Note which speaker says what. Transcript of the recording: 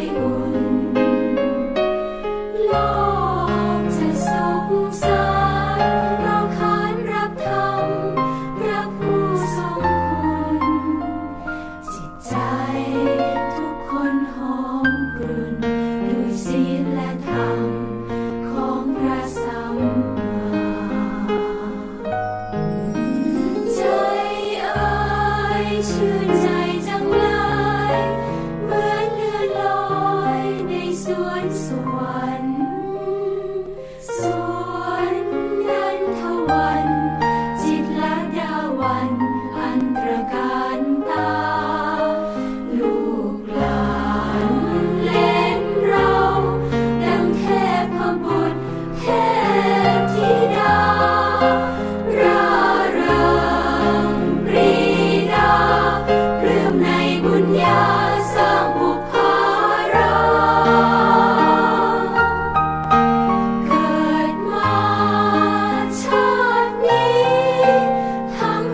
Speaker 1: Senhor. Why?